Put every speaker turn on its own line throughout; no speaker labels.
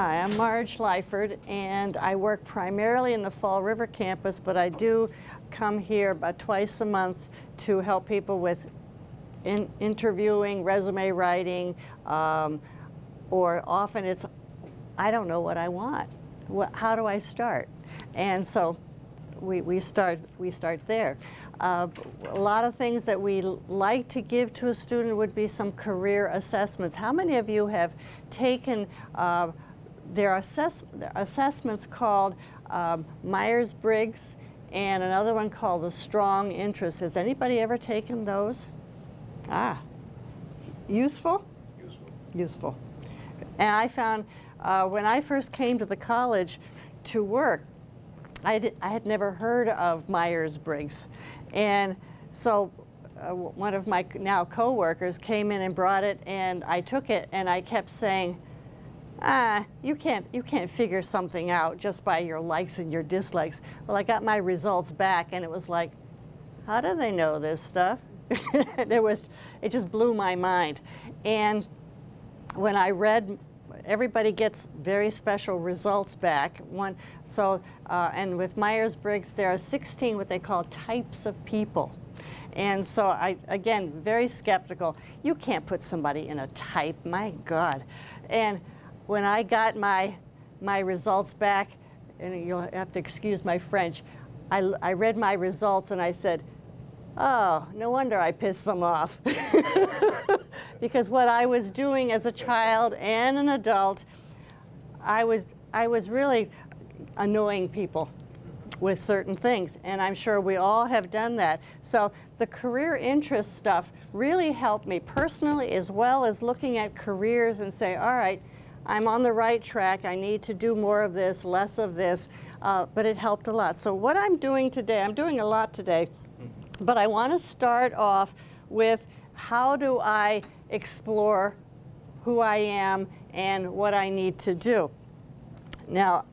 Hi, I'm Marge Lyford, and I work primarily in the Fall River campus, but I do come here about twice a month to help people with in interviewing, resume writing, um, or often it's, I don't know what I want. What, how do I start? And so we, we, start, we start there. Uh, a lot of things that we like to give to a student would be some career assessments. How many of you have taken uh, their, assess assessments called um, Myers-Briggs and another one called the Strong Interest. Has anybody ever taken those? Ah, useful?
Useful.
Useful. And I found uh, when I first came to the college to work, I, did, I had never heard of Myers-Briggs. And so uh, one of my now coworkers came in and brought it and I took it and I kept saying, ah, you can't, you can't figure something out just by your likes and your dislikes. Well, I got my results back and it was like, how do they know this stuff? it was, it just blew my mind. And when I read, everybody gets very special results back. One, so, uh, and with Myers-Briggs, there are 16 what they call types of people. And so I, again, very skeptical. You can't put somebody in a type, my God. And when I got my, my results back, and you'll have to excuse my French, I, I read my results and I said, oh, no wonder I pissed them off. because what I was doing as a child and an adult, I was, I was really annoying people with certain things. And I'm sure we all have done that. So the career interest stuff really helped me personally as well as looking at careers and say, all right, I'm on the right track. I need to do more of this, less of this, uh, but it helped a lot. So what I'm doing today, I'm doing a lot today, but I want to start off with how do I explore who I am and what I need to do. Now,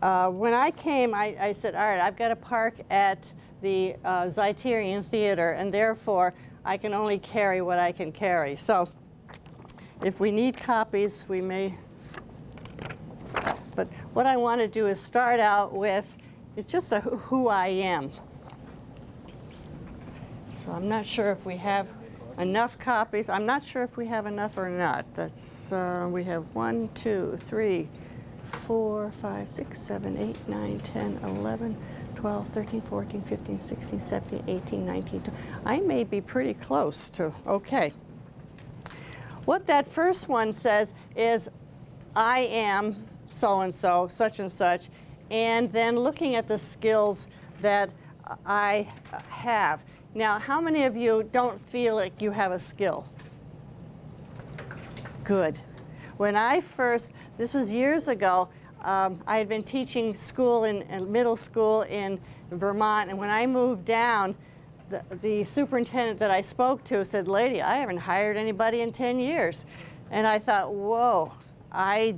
uh, when I came, I, I, said, all right, I've got to park at the uh, Zeiterion Theater, and therefore I can only carry what I can carry. So if we need copies, we may. But what I want to do is start out with, it's just a who I am. So I'm not sure if we have enough copies. I'm not sure if we have enough or not. That's, uh, we have one, two, three, four, five, six, seven, eight, nine, 10, 11, 12, 13, 14, 15, 16, 17, 18, 19, 20. I may be pretty close to, okay. What that first one says is, I am so-and-so, such and such, and then looking at the skills that I have. Now, how many of you don't feel like you have a skill? Good. When I first, this was years ago, um, I had been teaching school in, in middle school in Vermont, and when I moved down, the, the superintendent that I spoke to said, lady, I haven't hired anybody in 10 years. And I thought, whoa, I,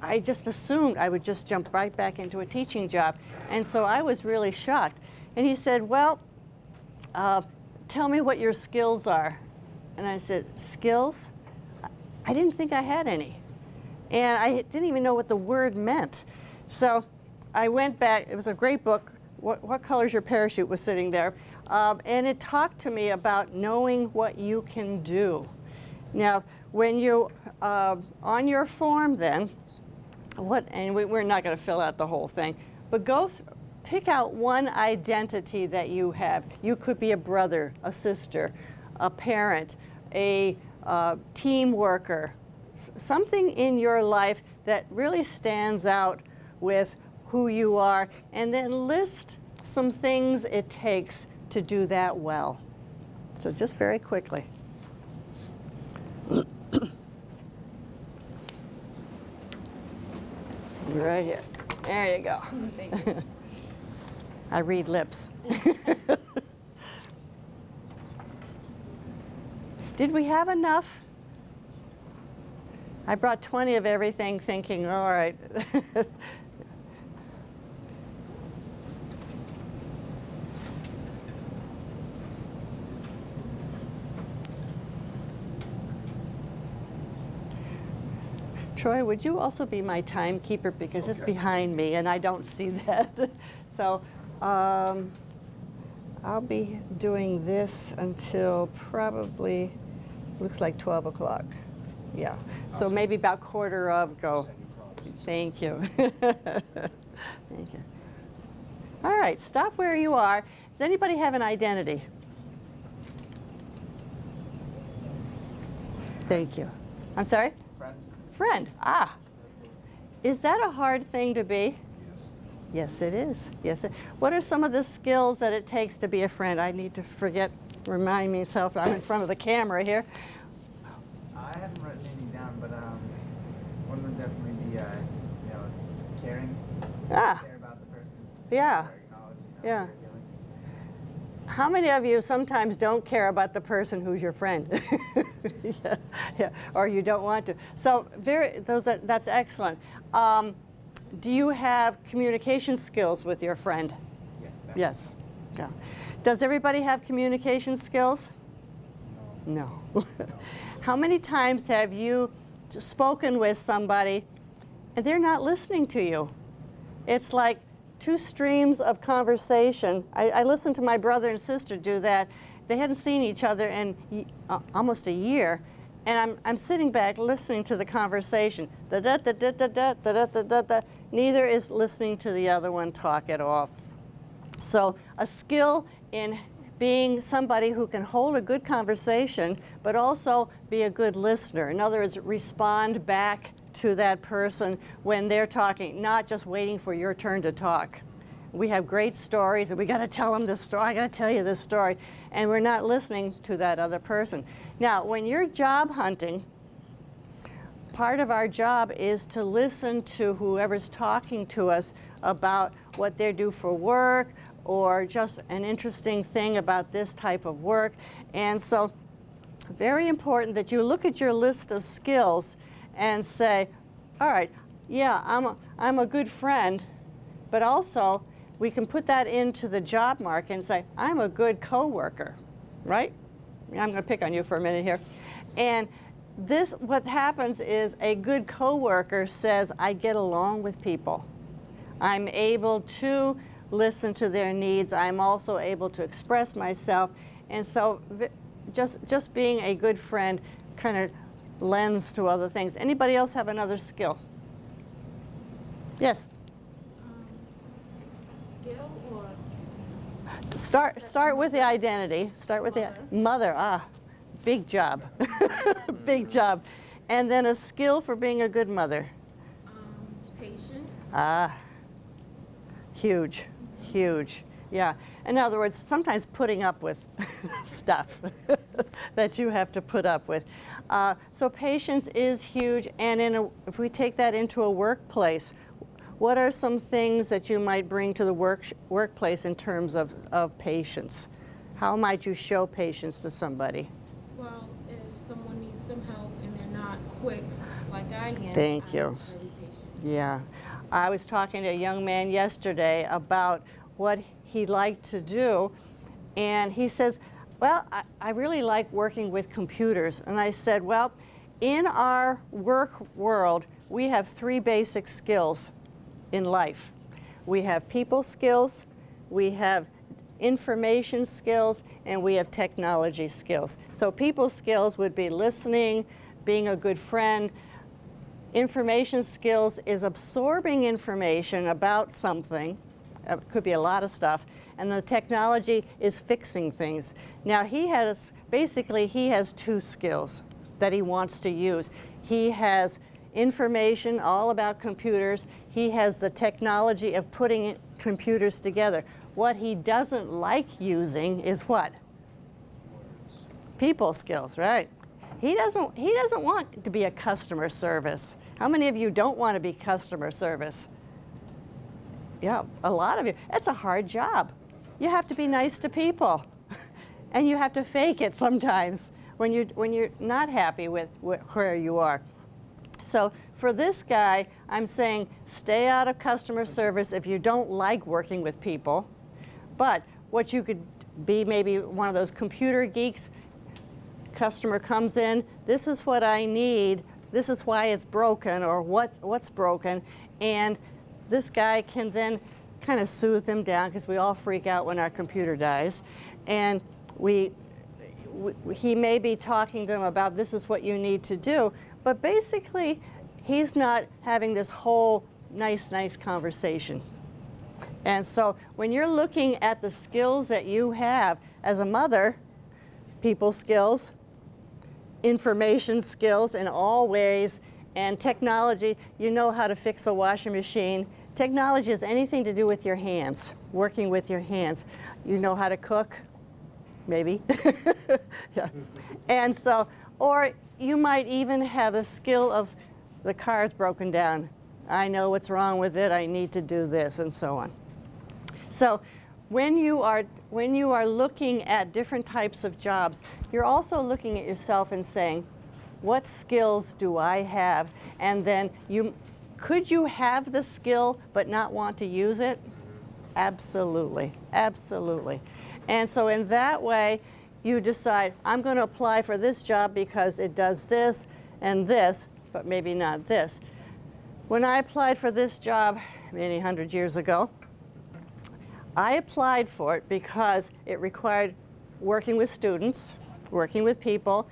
I just assumed I would just jump right back into a teaching job. And so I was really shocked. And he said, well, uh, tell me what your skills are. And I said, skills? I didn't think I had any. And I didn't even know what the word meant. So I went back, it was a great book, What, what Color's Your Parachute was sitting there. Um, and it talked to me about knowing what you can do. Now, when you, uh, on your form then, what, and we, are not going to fill out the whole thing, but go, pick out one identity that you have. You could be a brother, a sister, a parent, a uh, team worker, something in your life that really stands out with who you are, and then list some things it takes to do that well. So just very quickly. right here. There you go. Thank you. I read lips. Did we have enough? I brought 20 of everything thinking, all right. Troy, would you also be my timekeeper because it's
Okay.
behind me and I don't see that. so um, I'll be doing this until probably looks like 12 o'clock. Yeah. So
Awesome.
maybe about quarter of go.
Send you props.
Thank you. Thank you. All right, stop where you are. Does anybody have an identity? Thank you. I'm sorry?
Friend?
Ah. Is that a hard thing to be?
Yes.
Yes, it is. Yes. It, what are some of the skills that it takes to be a friend? I need to forget, remind myself I'm in front of the camera here.
I haven't written any down, but um, one would definitely be, uh, you know, caring,
Ah,
care about the person.
Yeah.
You know,
Yeah. How many of you sometimes don't care about the person who's your friend? yeah, yeah, or you don't want to. So very, those are, that's excellent. Um, do you have communication skills with your friend?
Yes.
Yes. Yeah. Does everybody have communication skills? No. How many times have you spoken with somebody and they're not listening to you? It's like two streams of conversation. I, I, listened to my brother and sister do that. They hadn't seen each other in uh, almost a year. And I'm, I'm sitting back listening to the conversation. Da -da -da -da -da -da, da -da -da -da -da. Neither is listening to the other one talk at all. So a skill in being somebody who can hold a good conversation, but also be a good listener. In other words, respond back to that person when they're talking, not just waiting for your turn to talk. We have great stories, and we got to tell them this story. I got to tell you this story, and we're not listening to that other person. Now, when you're job hunting, part of our job is to listen to whoever's talking to us about what they do for work or just an interesting thing about this type of work. And so very important that you look at your list of skills and say, all right, yeah, I'm a, I'm a good friend, but also we can put that into the job market and say, I'm a good coworker, right? I'm going to pick on you for a minute here. And this, what happens is a good coworker says, I get along with people. I'm able to listen to their needs. I'm also able to express myself. And so just, just being a good friend kind of lends to other things. Anybody else have another skill? Yes.
skill or
Start, start with the identity. Start with
Mother.
the mother. Ah, big job. big job. And then a skill for being a good mother.
um, patience,
Ah, huge, huge. Yeah. In other words, sometimes putting up with stuff that you have to put up with. Uh, so patience is huge. And in a, if we take that into a workplace, what are some things that you might bring to the work, workplace in terms of, of patience? How might you show patience to somebody?
well, if someone needs some help and they're not quick like I am,
Thank you. Yeah. I was talking to a young man yesterday about what he liked to do, and he says, Well, I, I really like working with computers. And I said, Well, in our work world, we have three basic skills in life we have people skills, we have information skills, and we have technology skills. So, people skills would be listening, being a good friend, information skills is absorbing information about something. It could be a lot of stuff. And the technology is fixing things. Now he has, basically he has two skills that he wants to use. He has information all about computers. He has the technology of putting computers together. What he doesn't like using is what? people skills, right? He doesn't, he doesn't want to be a customer service. How many of you don't want to be customer service? Yeah, a lot of you. It's a hard job. You have to be nice to people. and you have to fake it sometimes when, you, when you're not happy with wh- where you are. So for this guy, I'm saying stay out of customer service if you don't like working with people. But what you could be maybe one of those computer geeks, customer comes in, this is what I need, this is why it's broken or what, what's broken. And this guy can then kind of soothe them down because we all freak out when our computer dies. And we, w- he may be talking to them about this is what you need to do, but basically he's not having this whole nice, nice conversation. And so when you're looking at the skills that you have as a mother, people skills, information skills in all ways, and technology, you know how to fix a washing machine. Technology has anything to do with your hands, working with your hands. You know how to cook, maybe. yeah. And so, or you might even have a skill of the car's broken down. I know what's wrong with it, I need to do this, and so on. So when you are when you are looking at different types of jobs, you're also looking at yourself and saying, what skills do I have? And then you could you have the skill but not want to use it? Absolutely. Absolutely. And so in that way, you decide, I'm going to apply for this job because it does this and this, but maybe not this. When I applied for this job many hundred years ago, I applied for it because it required working with students, working with people,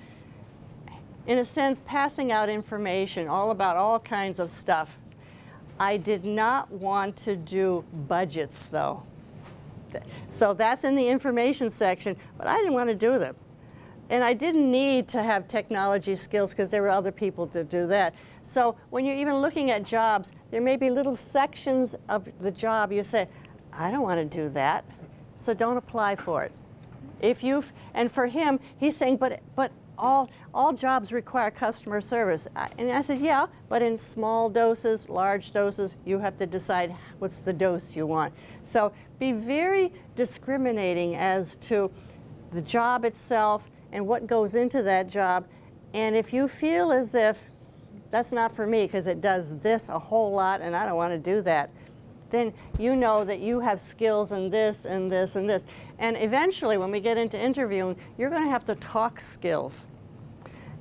in a sense, passing out information all about all kinds of stuff. I did not want to do budgets, though. So that's in the information section, but I didn't want to do them. And I didn't need to have technology skills because there were other people to do that. So when you're even looking at jobs, there may be little sections of the job you say, I don't want to do that, so don't apply for it. If you've and for him, he's saying, but but all all jobs require customer service. And I said, yeah, but in small doses, large doses, you have to decide what's the dose you want. So be very discriminating as to the job itself and what goes into that job. And if you feel as if that's not for me because it does this a whole lot and I don't want to do that, then you know that you have skills in this and this and this. And eventually, when we get into interviewing, you're going to have to talk skills.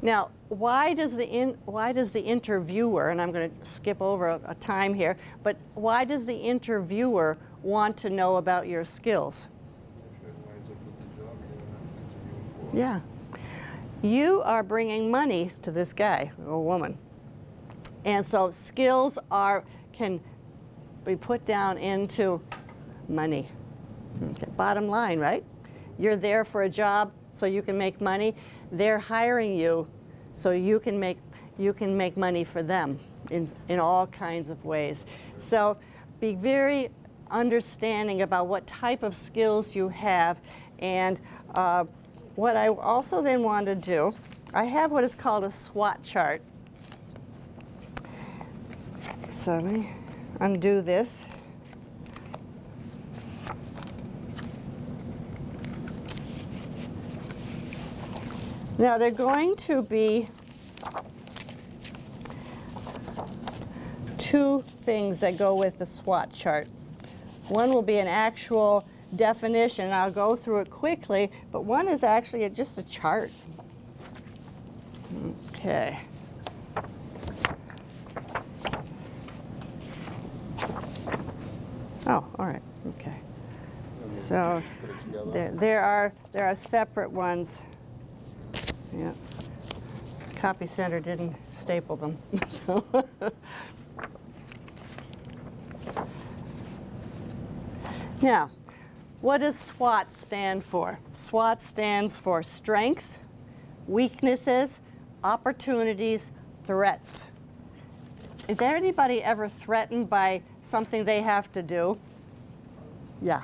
Now, why does the in, why does the interviewer, and I'm going to skip over a, a time here, but why does the interviewer want to know about your skills? Yeah. You are bringing money to this guy or woman. And so skills are can be put down into money. Okay, Bottom line, right? You're there for a job so you can make money. They're hiring you so you can make you can make money for them in in all kinds of ways. So be very understanding about what type of skills you have and uh, what I also then want to do, I have what is called a SWOT chart. So let me undo this. Now they're going to be two things that go with the SWOT chart. One will be an actual definition. I'll go through it quickly, but one is actually a- just a chart. Okay. Oh, all right, okay. So
Put it together.
there, there are there are separate ones. Yeah. Copy center didn't staple them. Now, what does SWOT stand for? SWOT stands for strengths, weaknesses, opportunities, threats. Is there anybody ever threatened by something they have to do? Yeah,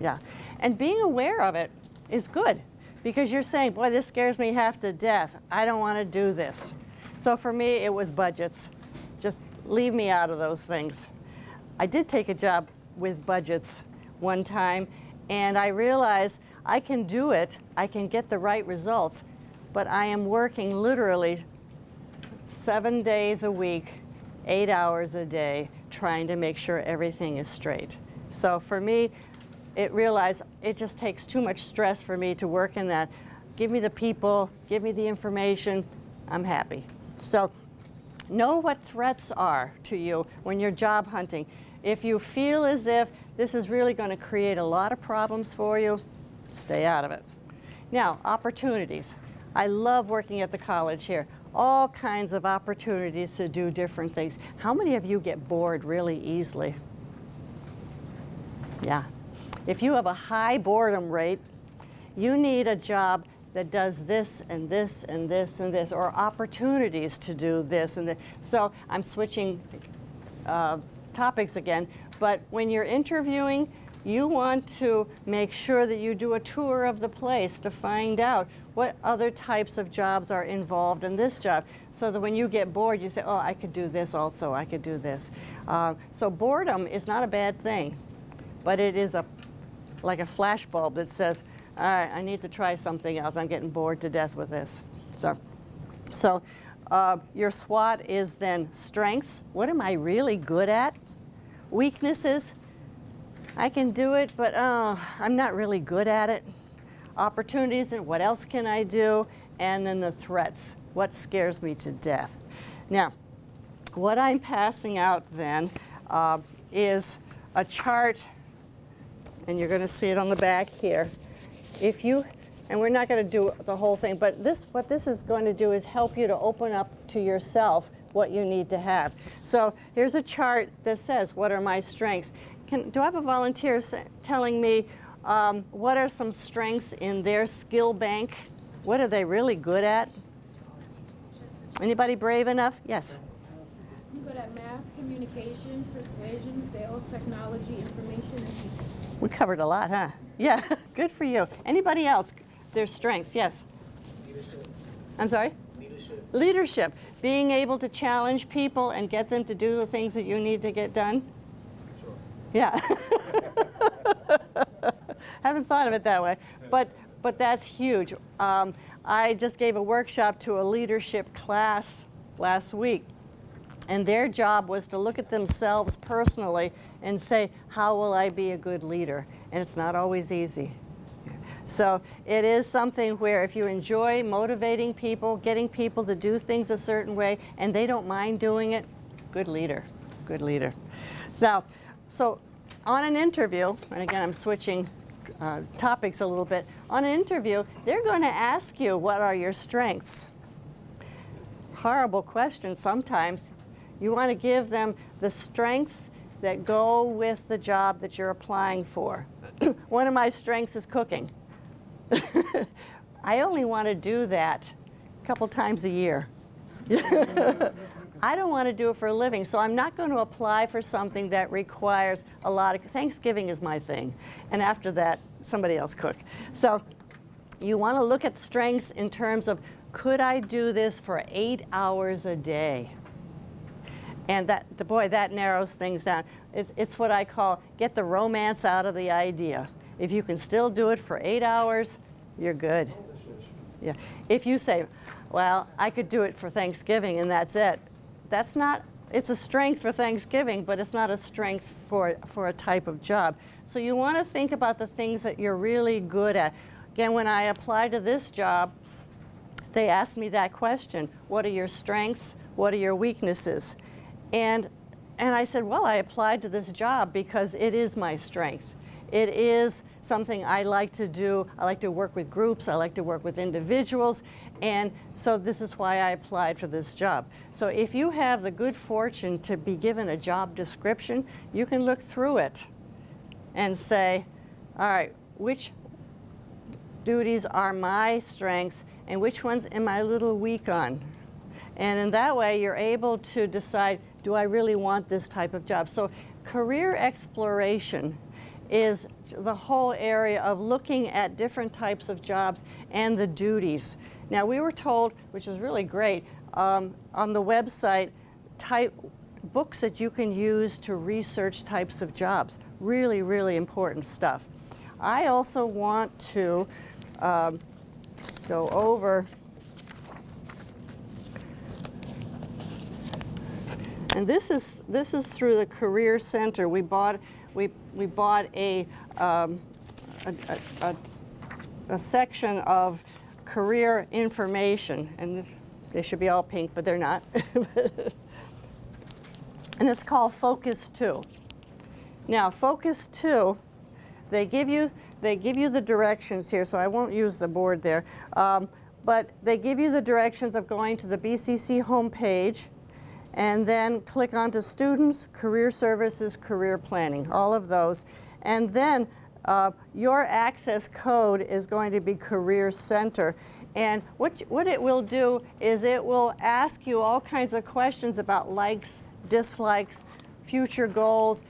yeah. And being aware of it is good because you're saying, boy, this scares me half to death. I don't want to do this. So for me, it was budgets. Just leave me out of those things. I did take a job with budgets one time, and I realized I can do it, I can get the right results, but I am working literally seven days a week, eight hours a day, trying to make sure everything is straight. So for me, it realized it just takes too much stress for me to work in that. Give me the people, give me the information, I'm happy. So Know what threats are to you when you're job hunting. If you feel as if this is really going to create a lot of problems for you, stay out of it. Now, opportunities. I love working at the college here. All kinds of opportunities to do different things. How many of you get bored really easily? If you have a high boredom rate, you need a job that does this and this and this and this, or opportunities to do this and this. So I'm switching uh, topics again, but when you're interviewing, you want to make sure that you do a tour of the place to find out what other types of jobs are involved in this job so that when you get bored you say oh I could do this also I could do this uh, so boredom is not a bad thing but it is a like a flash bulb that says all right I need to try something else I'm getting bored to death with this so so uh, your SWOT is then strengths what am I really good at weaknesses I can do it, but uh, I'm not really good at it. Opportunities and what else can I do? And then the threats, what scares me to death. Now, what I'm passing out then uh, is a chart, and you're going to see it on the back here. If you, and we're not going to do the whole thing, but this, what this is going to do is help you to open up to yourself what you need to have. So here's a chart that says, what are my strengths? Can, do I have a volunteer telling me um, what are some strengths in their skill bank? What are they really good at? Anybody brave enough? Yes.
I'm good at math, communication, persuasion, sales, technology, information, and people.
We covered a lot, huh? Yeah, good for you. Anybody else? Their strengths, yes.
Leadership.
I'm sorry?
Leadership.
Leadership, being able to challenge people and get them to do the things that you need to get done.
Sure.
Yeah. Haven't thought of it that way, but but that's huge. Um, I just gave a workshop to a leadership class last week, and their job was to look at themselves personally and say, how will I be a good leader? And it's not always easy. So it is something where if you enjoy motivating people, getting people to do things a certain way, and they don't mind doing it, good leader, good leader. So, so on an interview, and again I'm switching uh, topics a little bit, on an interview they're going to ask you what are your strengths. Horrible question sometimes. You want to give them the strengths that go with the job that you're applying for. One of my strengths is cooking. I only want to do that a couple times a year. I don't want to do it for a living, so I'm not going to apply for something that requires a lot of, Thanksgiving is my thing, and after that, somebody else cook. So you want to look at strengths in terms of, could I do this for eight hours a day? And that, the boy, that narrows things down. It, it's what I call, get the romance out of the idea. If you can still do it for eight hours, you're good. Yeah. If you say, well, I could do it for Thanksgiving and that's it, that's not, it's a strength for Thanksgiving, but it's not a strength for, for a type of job. So you want to think about the things that you're really good at. Again, when I applied to this job, they asked me that question, what are your strengths? What are your weaknesses? And, and I said, well, I applied to this job because it is my strength. It is something I like to do. I like to work with groups. I like to work with individuals. And so this is why I applied for this job. So if you have the good fortune to be given a job description, you can look through it and say, all right, which duties are my strengths and which ones am I a little weak on? And in that way, you're able to decide, do I really want this type of job? So career exploration is the whole area of looking at different types of jobs and the duties. Now we were told, which was really great, um, on the website, type books that you can use to research types of jobs. Really, really important stuff. I also want to um, go over and this is this is through the Career Center. We bought we we bought a um, a, a, a, a section of career information. And They should be all pink, but they're not. and it's called Focus 2. Now, Focus 2, they give you they give you the directions here, so I won't use the board there. Um, but they give you the directions of going to the BCC homepage and then click onto Students, Career Services, Career Planning, all of those. And then uh, your access code is going to be Career Center. And what, what it will do is it will ask you all kinds of questions about likes, dislikes, future goals,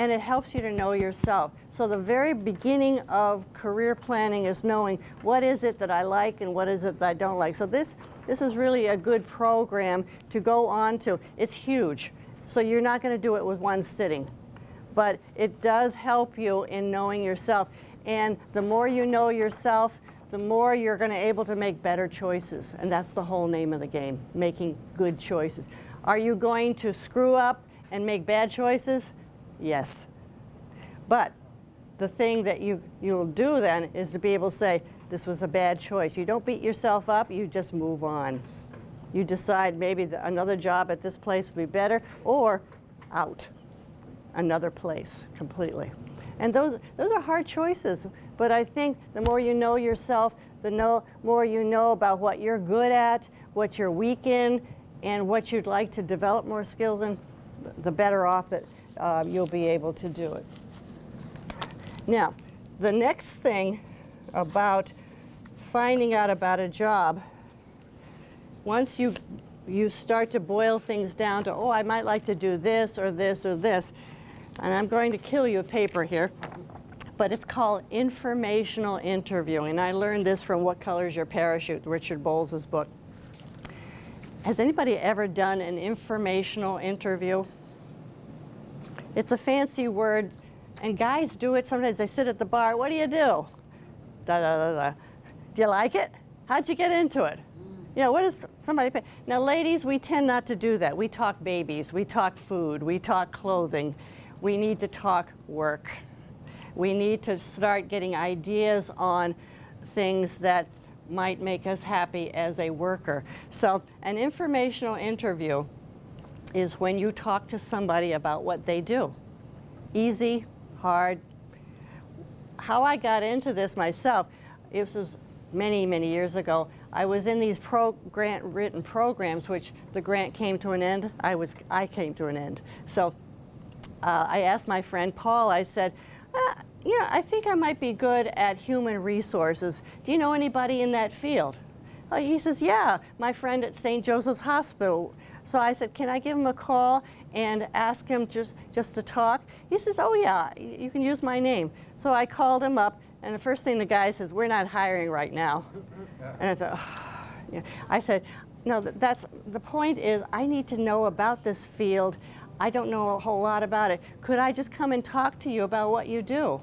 and it helps you to know yourself. So the very beginning of career planning is knowing what is it that I like and what is it that I don't like. So this, this is really a good program to go on to. It's huge, so you're not going to do it with one sitting. But it does help you in knowing yourself. And the more you know yourself, the more you're going to able to make better choices. And that's the whole name of the game, making good choices. Are you going to screw up and make bad choices? Yes. But the thing that you, you'll do then is to be able to say, this was a bad choice. You don't beat yourself up, you just move on. You decide maybe the, another job at this place would be better, or out, another place completely. And those, those are hard choices, but I think the more you know yourself, the more you know about what you're good at, what you're weak in, and what you'd like to develop more skills in, the better off that uh, you'll be able to do it. Now, the next thing about finding out about a job, once you, you start to boil things down to, oh, I might like to do this or this or this, and I'm going to kill you a paper here, but it's called informational interviewing. I learned this from What Color's Your Parachute, Richard Bolles' book. Has anybody ever done an informational interview? It's a fancy word, and guys do it sometimes. They sit at the bar, what do you do? Da, da, da, da. Do you like it? How'd you get into it? Yeah, what is somebody pay? Now, ladies, we tend not to do that. We talk babies, we talk food, we talk clothing. We need to talk work. We need to start getting ideas on things that might make us happy as a worker. So an informational interview is when you talk to somebody about what they do. Easy, hard. How I got into this myself, it was many, many years ago. I was in these pro grant written programs, which the grant came to an end. I was, I came to an end. So uh, I asked my friend Paul, I said, uh, you know, I think I might be good at human resources. Do you know anybody in that field? Uh, he says, yeah, my friend at St. Joseph's Hospital. So I said, can I give him a call and ask him just, just to talk? He says, oh yeah, you can use my name. So I called him up, and the first thing the guy says, we're not hiring right now. And I thought, oh. yeah. I said, no, that's, the point is I need to know about this field. I don't know a whole lot about it. Could I just come and talk to you about what you do?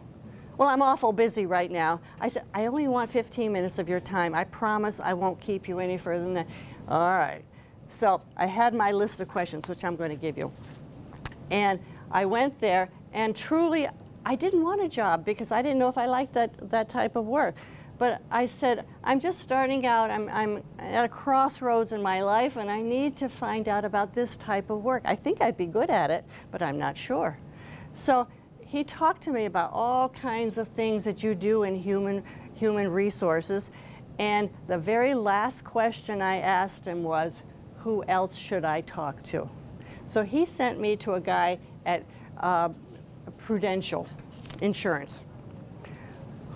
Well, I'm awful busy right now. I said, I only want 15 minutes of your time. I promise I won't keep you any further than that. All right. So I had my list of questions, which I'm going to give you. And I went there, and truly, I didn't want a job because I didn't know if I liked that, that type of work. But I said, I'm just starting out. I'm, I'm at a crossroads in my life, and I need to find out about this type of work. I think I'd be good at it, but I'm not sure. So he talked to me about all kinds of things that you do in human, human resources. And the very last question I asked him was, who else should I talk to? So he sent me to a guy at uh, Prudential Insurance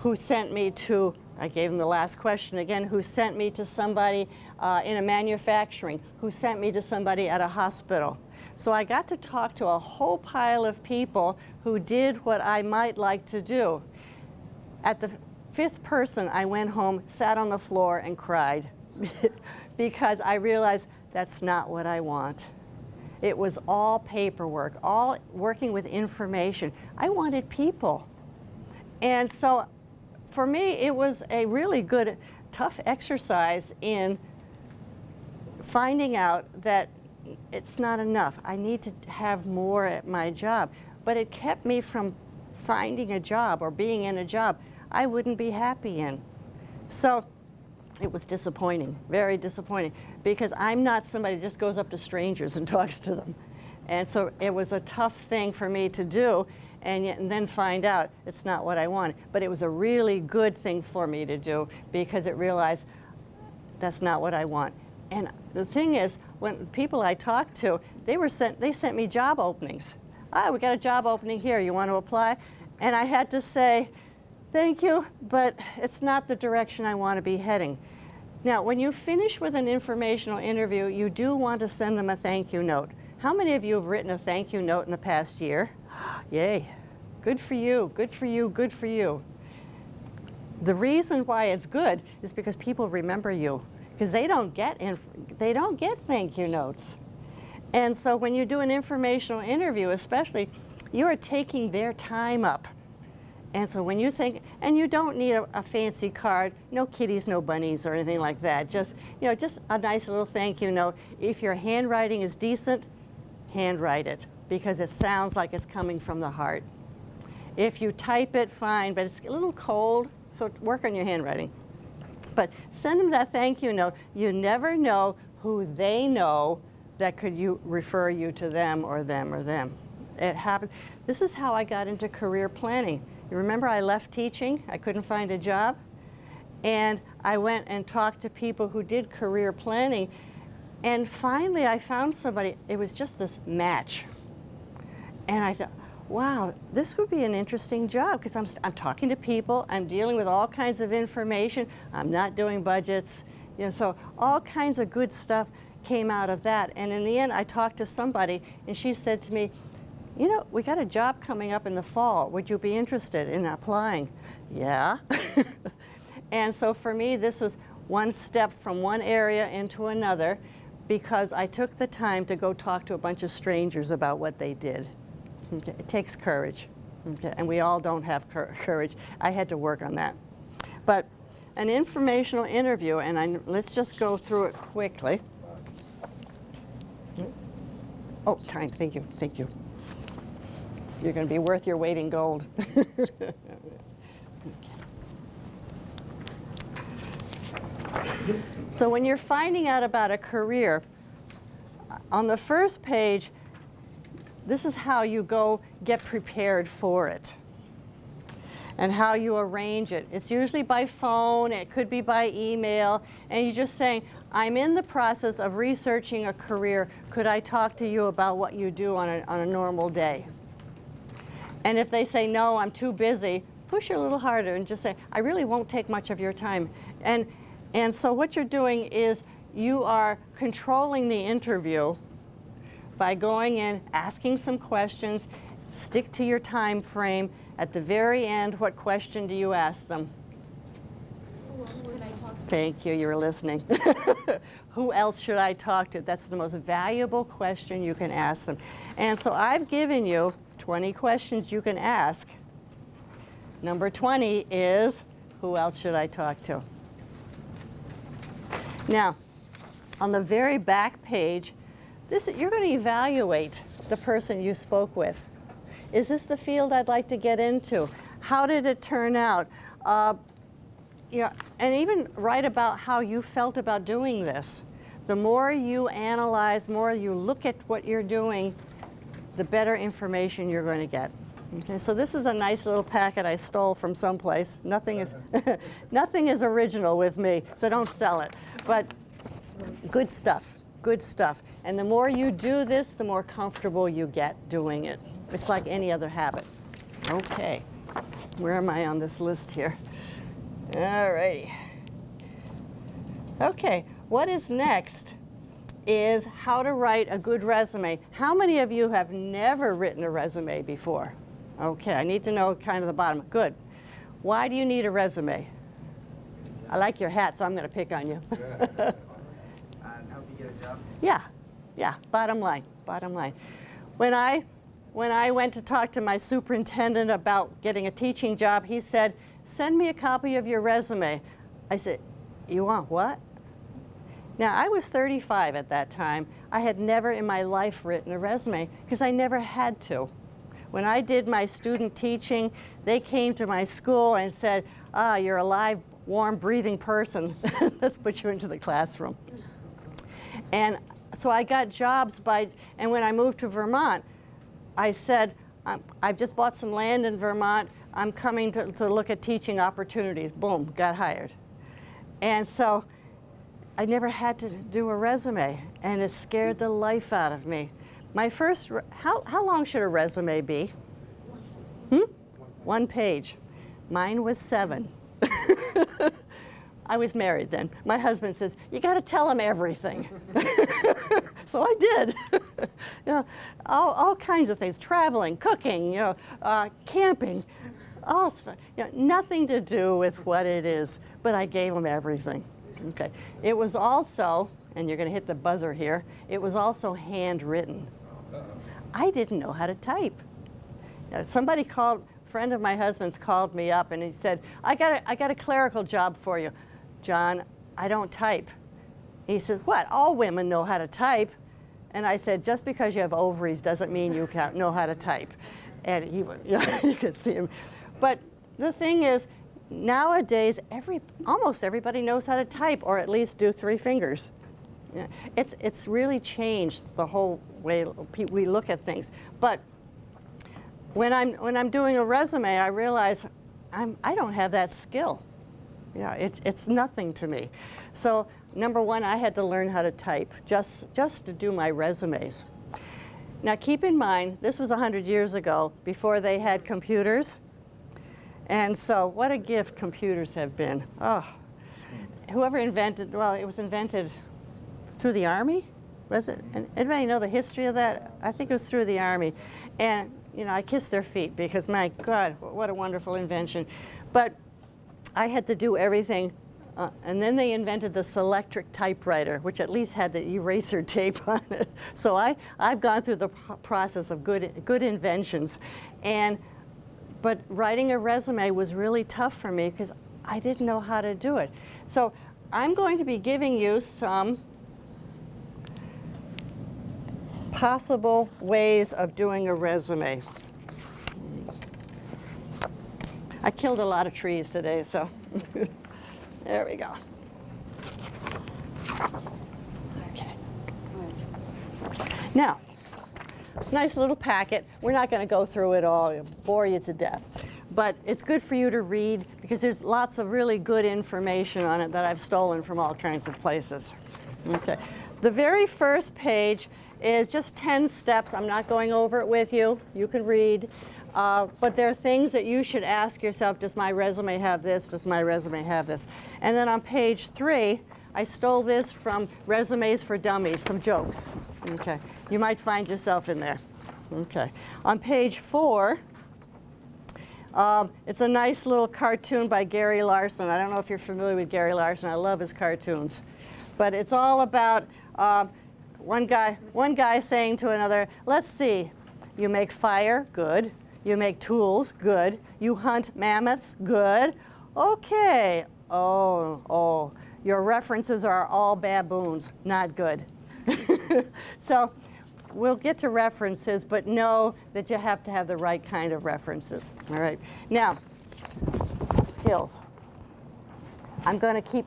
who sent me to, I gave him the last question again, who sent me to somebody uh, in a manufacturing, who sent me to somebody at a hospital. So I got to talk to a whole pile of people who did what I might like to do. At the fifth person, I went home, sat on the floor, and cried because I realized that's not what I want. It was all paperwork, all working with information. I wanted people. And so for me, it was a really good, tough exercise in finding out that it's not enough. I need to have more at my job. But it kept me from finding a job or being in a job I wouldn't be happy in. So it was disappointing, very disappointing, because I'm not somebody that just goes up to strangers and talks to them. And so it was a tough thing for me to do and, yet, and then find out it's not what I want. But it was a really good thing for me to do because it realized that's not what I want. And the thing is, when people I talked to, they were sent, they sent me job openings. Ah, we got a job opening here. You want to apply? And I had to say, thank you, but it's not the direction I want to be heading. Now, when you finish with an informational interview, you do want to send them a thank you note. How many of you have written a thank you note in the past year? Yay. Good for you, good for you, good for you. The reason why it's good is because people remember you because they don't get they don't get thank you notes. And so when you do an informational interview, especially, you are taking their time up. And so when you think, and you don't need a, a, fancy card, no kitties, no bunnies or anything like that. Just, you know, just a nice little thank you note. If your handwriting is decent, handwrite it because it sounds like it's coming from the heart. If you type it, fine, but it's a little cold, so work on your handwriting. But send them that thank you note. You never know who they know that could you refer you to them or them or them. It happened. This is how I got into career planning. You remember I left teaching, I couldn't find a job, and I went and talked to people who did career planning, and finally I found somebody, it was just this match. And I thought, wow, this would be an interesting job because I'm, I'm talking to people, I'm dealing with all kinds of information, I'm not doing budgets, you know, so all kinds of good stuff came out of that. And in the end, I talked to somebody and she said to me, you know, we got a job coming up in the fall. Would you be interested in applying? Yeah. and so for me, this was one step from one area into another because I took the time to go talk to a bunch of strangers about what they did. Okay. It takes courage, okay. and we all don't have courage. I had to work on that. But an informational interview, and I, let's just go through it quickly. Oh, time, thank you, thank you. You're going to be worth your weight in gold. so when you're finding out about a career, on the first page, this is how you go get prepared for it and how you arrange it. It's usually by phone, it could be by email, and you're just saying, I'm in the process of researching a career. Could I talk to you about what you do on a, on a normal day? And if they say, no, I'm too busy, push a little harder and just say, I really won't take much of your time. And, and so what you're doing is you are controlling the interview by going in, asking some questions, stick to your time frame. At the very end, what question do you ask them? Thank you, you're listening. Who else should I talk to? That's the most valuable question you can ask them. And so I've given you 20 questions you can ask. Number 20 is, who else should I talk to? Now, on the very back page, this, you're going to evaluate the person you spoke with. Is this the field I'd like to get into? How did it turn out? Uh, know, and even write about how you felt about doing this. The more you analyze, more you look at what you're doing, the better information you're going to get. Okay, so this is a nice little packet I stole from someplace. Nothing is, nothing is original with me, so don't sell it. But good stuff, good stuff. And the more you do this, the more comfortable you get doing it. It's like any other habit. Okay, where am I on this list here? All righty. Okay, what is next is how to write a good resume. How many of you have never written a resume before? Okay, I need to know kind of the bottom. Good. Why do you need a resume? I like your hat, so I'm going to pick on you.
Help you get a job?
Yeah, yeah, bottom line, bottom line. When I, when I went to talk to my superintendent about getting a teaching job, he said, send me a copy of your resume. I said, you want what? Now, I was 35 at that time. I had never in my life written a resume because I never had to. When I did my student teaching, they came to my school and said, ah, you're a live warm, breathing person. Let's put you into the classroom. And so I got jobs by, and when I moved to Vermont, I said, "I'm- I've just bought some land in Vermont. I'm coming to, to look at teaching opportunities. Boom, got hired. And so I never had to do a resume, and it scared the life out of me. My first, how, how long should a resume be? Hmm? One page. Mine was seven. I was married then. My husband says, you got to tell him everything. so I did. you know, all, all kinds of things, traveling, cooking, you know, uh, camping, all. You know, nothing to do with what it is, but I gave him everything. Okay. It was also, and you're going to hit the buzzer here, it was also handwritten. I didn't know how to type. Somebody called, a friend of my husband's called me up and he said, I got a, I got a clerical job for you. John, I don't type. He says, what? All women know how to type. And I said, just because you have ovaries doesn't mean you can't know how to type. And he, you, know, you could see him. But the thing is, nowadays, every, almost everybody knows how to type, or at least do three fingers. Yeah, It's, it's really changed the whole way we look at things. But when I'm, when I'm doing a resume, I realize I'm, I don't have that skill. Know, it's, it's nothing to me. So number one, I had to learn how to type just, just to do my resumes. Now keep in mind, this was 100 years ago, before they had computers. And so what a gift computers have been. Oh, whoever invented, well, it was invented through the Army, was it? Mm-hmm. And anybody know the history of that? I think it was through the Army. And, you know, I kissed their feet because, my God, what a wonderful invention. But I had to do everything. Uh, and then they invented the Selectric typewriter, which at least had the eraser tape on it. So I, I've gone through the process of good, good inventions. And, but writing a resume was really tough for me because I didn't know how to do it. So I'm going to be giving you some possible ways of doing a resume. I killed a lot of trees today, so there we go. Okay. Now, nice little packet. We're not going to go through it all, bore you to death. But it's good for you to read because there's lots of really good information on it that I've stolen from all kinds of places. Okay. The very first page is just 10 steps. I'm not going over it with you. You can read. Uh, but there are things that you should ask yourself, does my resume have this? Does my resume have this? And then on page three, I stole this from Resumes for Dummies, some jokes. Okay. You might find yourself in there. Okay. On page four, um, it's a nice little cartoon by Gary Larson. I don't know if you're familiar with Gary Larson. I love his cartoons. But it's all about um, one guy, one guy saying to another, let's see, you make fire, good. You make tools, good. You hunt mammoths, good. Okay, oh, oh, your references are all baboons, not good. so we'll get to references, but know that you have to have the right kind of references. All right. Now, skills. I'm going to keep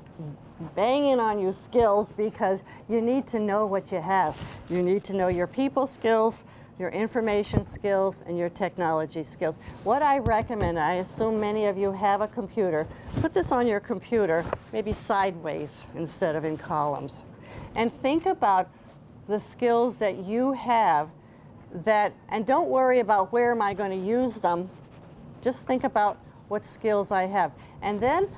banging on you skills because you need to know what you have. You need to know your people skills, your information skills, and your technology skills. What I recommend, I assume many of you have a computer, put this on your computer, maybe sideways instead of in columns. And think about the skills that you have that, and don't worry about where am I going to use them, just think about what skills I have. And then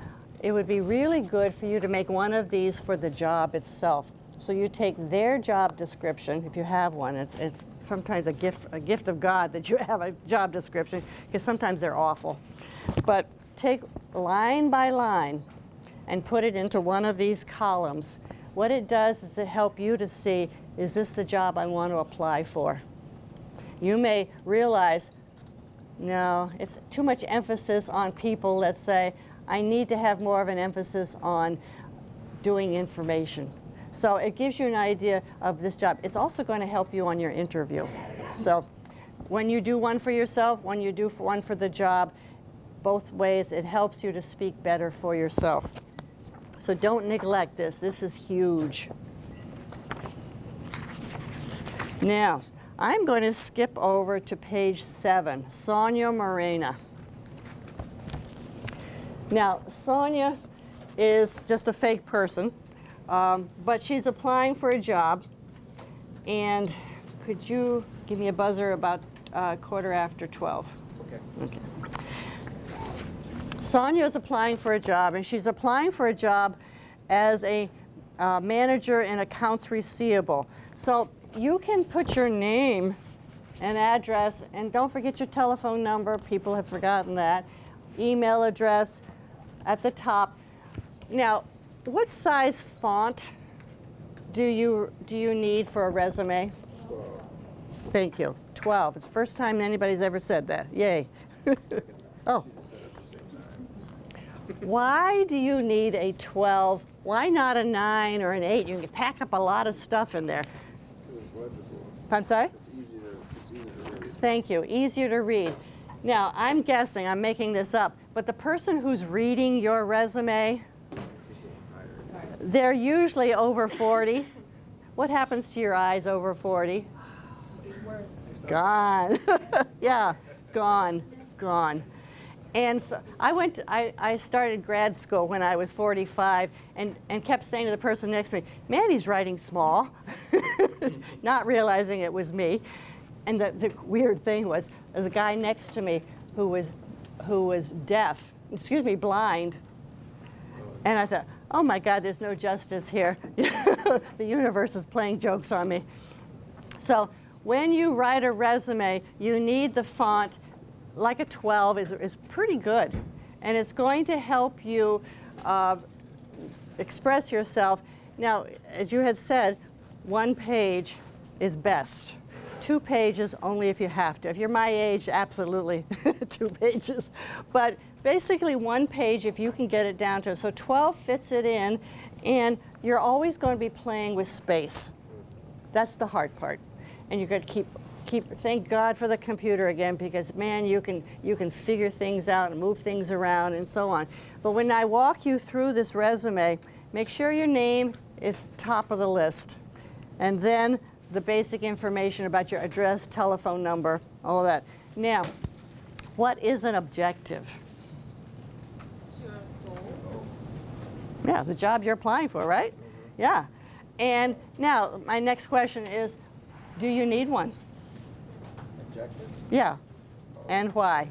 it would be really good for you to make one of these for the job itself. So you take their job description, if you have one. It's, it's sometimes a gift, a gift of God that you have a job description, because sometimes they're awful. But take line by line and put it into one of these columns. What it does is it help you to see, is this the job I want to apply for? You may realize no, it's too much emphasis on people, let's say. I need to have more of an emphasis on doing information. So it gives you an idea of this job. It's also going to help you on your interview. So when you do one for yourself, when you do one for the job, both ways. It helps you to speak better for yourself. So don't neglect this. This is huge. Now, I'm going to skip over to page seven, Sonia Morena. Now, Sonia is just a fake person, um, but she's applying for a job. And could you give me a buzzer about uh, quarter after 12?
Okay.
Okay. Sonia is applying for a job, and she's applying for a job as a uh, manager in accounts receivable. So you can put your name and address, and don't forget your telephone number. People have forgotten that. Email address at the top. Now, what size font do you do you need for a resume? Thank you. 12. It's the first time anybody's ever said that. Yay. oh. Why do you need a 12? Why not a 9 or an 8? You can pack up a lot of stuff in there.
It was legible.
I'm sorry?
It's easy it's easy to read.
Thank you. Easier to read. Now, I'm guessing, I'm making this up, but the person who's reading your resume, they're usually over 40. What happens to your eyes over 40?
Worse.
Gone. yeah, gone, gone. And so I went, to, I, I started grad school when I was 45 and, and kept saying to the person next to me, man, he's writing small, not realizing it was me. And the, the weird thing was, the guy next to me who was, who was deaf, excuse me, blind. And I thought, oh my God, there's no justice here. the universe is playing jokes on me. So when you write a resume, you need the font, like a 12 is, is pretty good. And it's going to help you uh, express yourself. Now, as you had said, one page is best. Two pages only if you have to. If you're my age, absolutely two pages. But basically one page if you can get it down to. So 12 fits it in, and you're always going to be playing with space. That's the hard part. And you're going to keep, keep, thank God for the computer again, because man, you can, you can figure things out and move things around and so on. But when I walk you through this resume, make sure your name is top of the list. And then the basic information about your address, telephone number, all of that. Now, what is an objective?
It's your goal.
Yeah, the job you're applying for, right? Mm-hmm. Yeah. And now, my next question is, do you need one?
Objective?
Yeah. And why?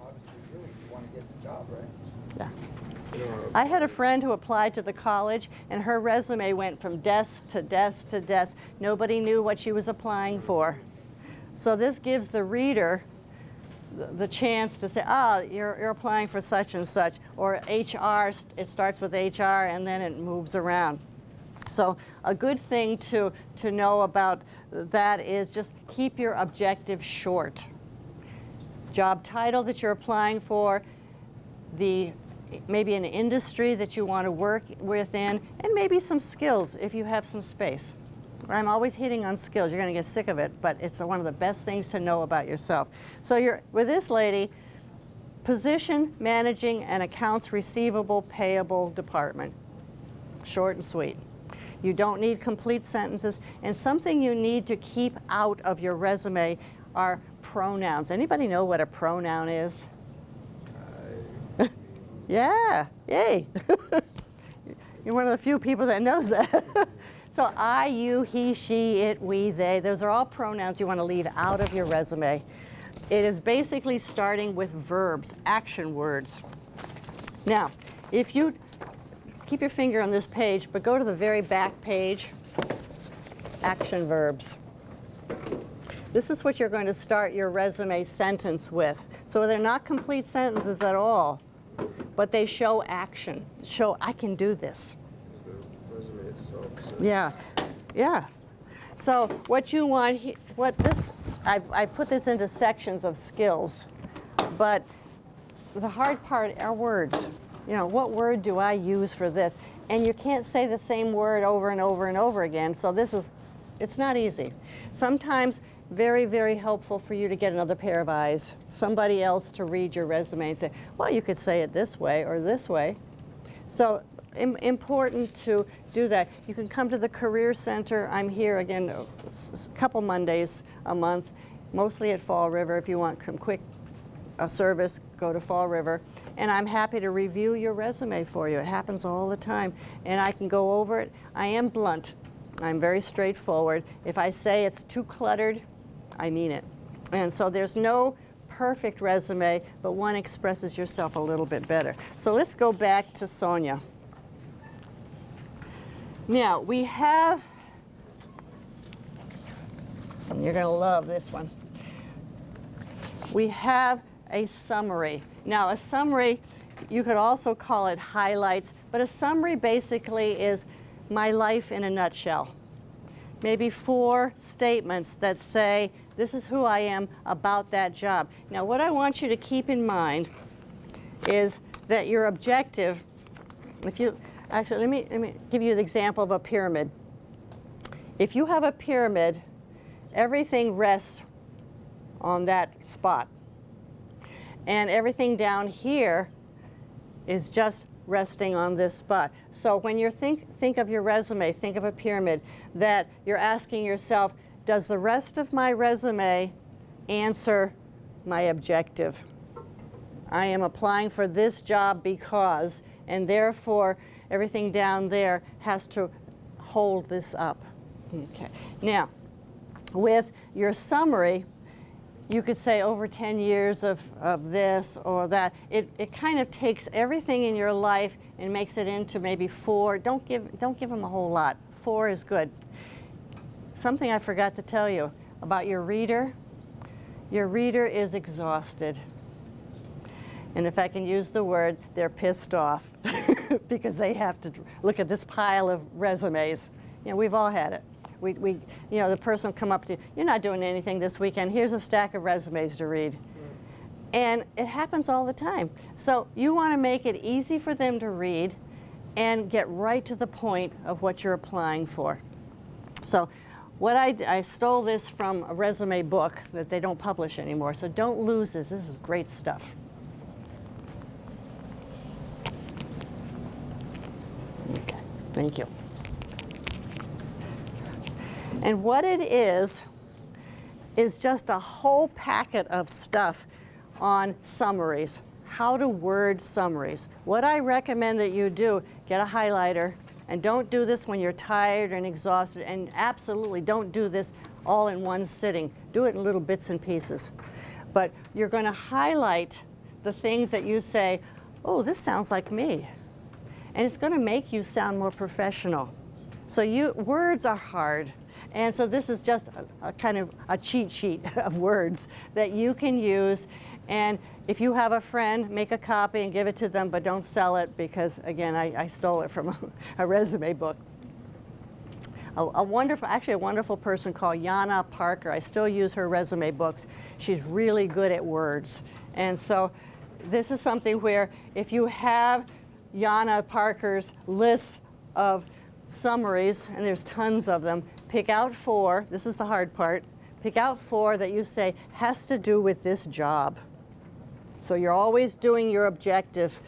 Obviously, really, you want to get the job, right?
Yeah. I had a friend who applied to the college, and her resume went from desk to desk to desk. Nobody knew what she was applying for. So this gives the reader the, chance to say, oh, you're, you're applying for such and such, or HR, it starts with HR and then it moves around. So a good thing to, to know about that is just keep your objective short. Job title that you're applying for, the maybe an industry that you want to work within, and maybe some skills if you have some space. I'm always hitting on skills. You're going to get sick of it, but it's one of the best things to know about yourself. So you're with this lady, position managing an accounts receivable payable department. Short and sweet. You don't need complete sentences, and something you need to keep out of your resume are pronouns. Anybody know what a pronoun is? Yeah, yay. You're one of the few people that knows that. so I, you, he, she, it, we, they, those are all pronouns you want to leave out of your resume. It is basically starting with verbs, action words. Now, if you keep your finger on this page, but go to the very back page, action verbs. This is what you're going to start your resume sentence with. So they're not complete sentences at all, but they show action, show I can do this.
Resume.
Yeah, yeah. So what you want, what this, I, I put this into sections of skills, but the hard part are words. You know, what word do I use for this? And you can't say the same word over and over and over again, so this is, it's not easy. Sometimes very, very helpful for you to get another pair of eyes, somebody else to read your resume and say, well, you could say it this way or this way. So im important to do that. You can come to the Career Center. I'm here again a couple Mondays a month, mostly at Fall River. If you want some quick uh, service, go to Fall River. And I'm happy to review your resume for you. It happens all the time. And I can go over it. I am blunt. I'm very straightforward. If I say it's too cluttered, I mean it. And so there's no perfect resume, but one expresses yourself a little bit better. So let's go back to Sonia. Now, we have, and you're going to love this one. We have a summary. Now, a summary, you could also call it highlights, but a summary basically is my life in a nutshell. Maybe four statements that say, this is who I am about that job. Now, what I want you to keep in mind is that your objective, if you, actually, let me, let me give you an example of a pyramid. If you have a pyramid, everything rests on that spot. And everything down here is just resting on this spot. So when you think, think of your resume, think of a pyramid, that you're asking yourself, does the rest of my resume answer my objective? I am applying for this job because, and therefore everything down there has to hold this up. Okay. Now, with your summary, you could say over 10 years of, of this or that. It, it kind of takes everything in your life and makes it into maybe four. Don't give, don't give them a whole lot. Four is good. Something I forgot to tell you about your reader. Your reader is exhausted. And if I can use the word, they're pissed off because they have to look at this pile of resumes. You know, we've all had it. We, we, you know, the person will come up to you, you're not doing anything this weekend, here's a stack of resumes to read. And it happens all the time. So you want to make it easy for them to read and get right to the point of what you're applying for. So what I, I stole this from a resume book that they don't publish anymore, so don't lose this. This is great stuff. Okay, thank you. And what it is, is just a whole packet of stuff on summaries, how to word summaries. What I recommend that you do, get a highlighter, and don't do this when you're tired and exhausted, and absolutely don't do this all in one sitting. Do it in little bits and pieces. But you're going to highlight the things that you say, oh, this sounds like me. And it's going to make you sound more professional. So you, words are hard. And so this is just a, a, kind of a cheat sheet of words that you can use. And if you have a friend, make a copy and give it to them, but don't sell it because, again, I, I stole it from a, a resume book. A, a, wonderful, actually a wonderful person called Yana Parker. I still use her resume books. She's really good at words. And so this is something where if you have Yana Parker's lists of summaries, and there's tons of them, pick out four, this is the hard part, pick out four that you say has to do with this job. So you're always doing your objective.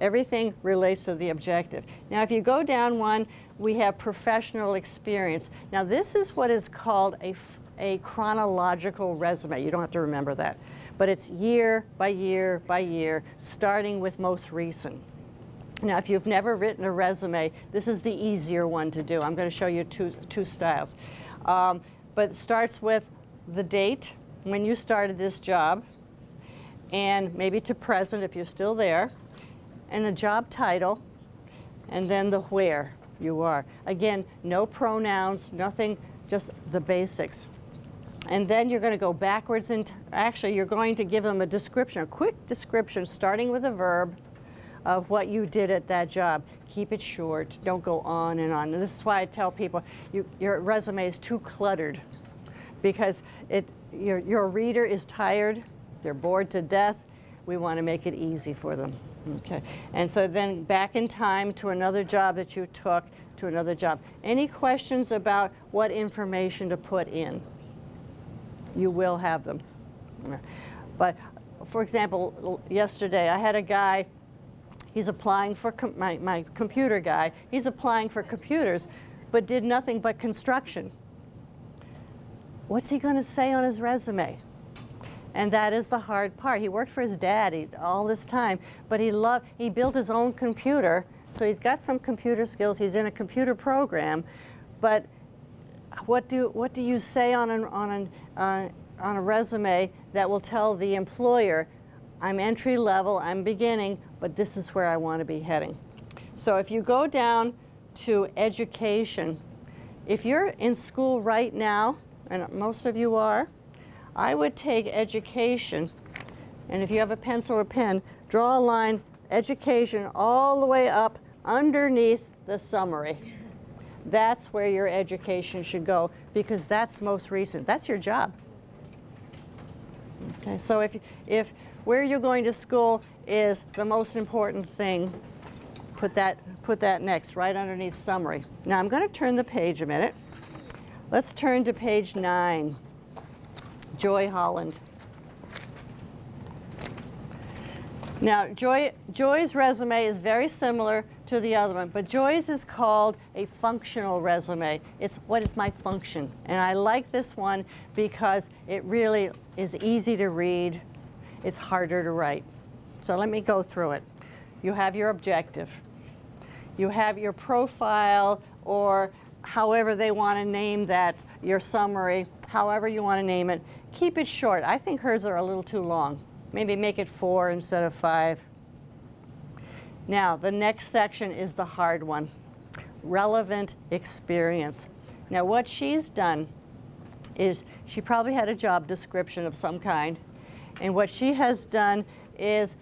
Everything relates to the objective. Now if you go down one, we have professional experience. Now this is what is called a, a chronological resume. You don't have to remember that. But it's year by year by year, starting with most recent. Now, if you've never written a resume, this is the easier one to do. I'm going to show you two, two styles. Um, but it starts with the date, when you started this job, and maybe to present if you're still there, and a job title, and then the where you are. Again, no pronouns, nothing, just the basics. And then you're going to go backwards and actually you're going to give them a description, a quick description starting with a verb of what you did at that job. Keep it short. Don't go on and on. And this is why I tell people you, your resume is too cluttered because it, your, your reader is tired. They're bored to death. We want to make it easy for them. Okay. And so then back in time to another job that you took, to another job. Any questions about what information to put in? You will have them. But for example, yesterday I had a guy, he's applying for, com- my, my computer guy, he's applying for computers, but did nothing but construction. What's he going to say on his resume? And that is the hard part. He worked for his daddy all this time, but he loved, he built his own computer, so he's got some computer skills. He's in a computer program, but what do, what do you say on, an, on, an, uh, on a resume that will tell the employer, I'm entry level, I'm beginning, but this is where I want to be heading? So if you go down to education, if you're in school right now, and most of you are, I would take education, and if you have a pencil or pen, draw a line, education, all the way up underneath the summary. That's where your education should go because that's most recent. That's your job. Okay, so if, if where you're going to school is the most important thing, put that, put that next, right underneath summary. Now I'm going to turn the page a minute. Let's turn to page nine. Joy Holland. Now, Joy, Joy's resume is very similar to the other one, but Joy's is called a functional resume. It's what is my function? And I like this one because it really is easy to read. It's harder to write. So let me go through it. You have your objective. You have your profile or however they want to name that, your summary, however you want to name it. Keep it short. I think hers are a little too long. Maybe make it four instead of five. Now, the next section is the hard one, relevant experience. Now, what she's done is she probably had a job description of some kind, and what she has done is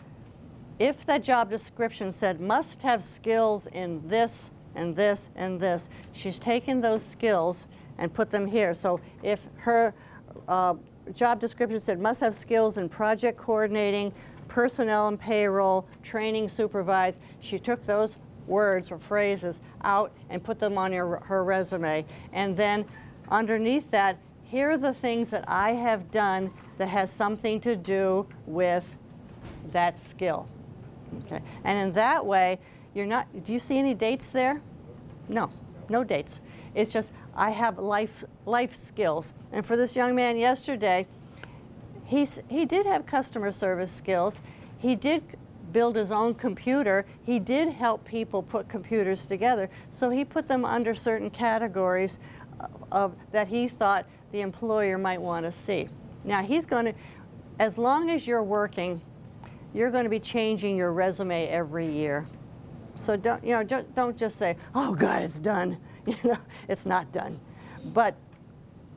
if that job description said must have skills in this and this and this, she's taken those skills and put them here. So if her uh, job description said must have skills in project coordinating, personnel and payroll, training, supervised. She took those words or phrases out and put them on her, her resume. And then underneath that, here are the things that I have done that has something to do with that skill. Okay. And in that way, you're not, do you see any dates there? No, no dates. It's just I have life, life skills. And for this young man yesterday, he's, he did have customer service skills. He did build his own computer. He did help people put computers together. So he put them under certain categories uh, of, that he thought the employer might want to see. Now he's going to, as long as you're working, you're going to be changing your resume every year. So don't, you know, don't, don't just say, oh God, it's done. You know, it's not done. But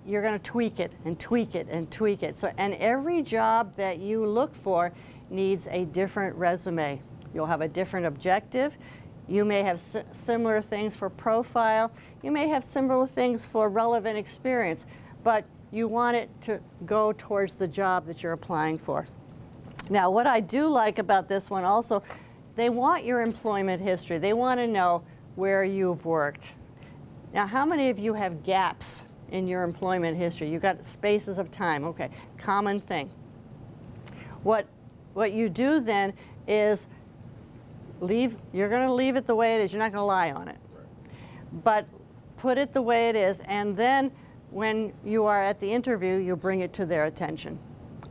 you're going to tweak it and tweak it and tweak it. So, and every job that you look for needs a different resume. You'll have a different objective. You may have si similar things for profile. You may have similar things for relevant experience, but you want it to go towards the job that you're applying for. Now, what I do like about this one also, they want your employment history. They want to know where you've worked. Now, how many of you have gaps in your employment history? You've got spaces of time. Okay, common thing. What, what you do then is leave, you're going to leave it the way it is. You're not going to lie on it. But put it the way it is, and then when you are at the interview, you bring it to their attention.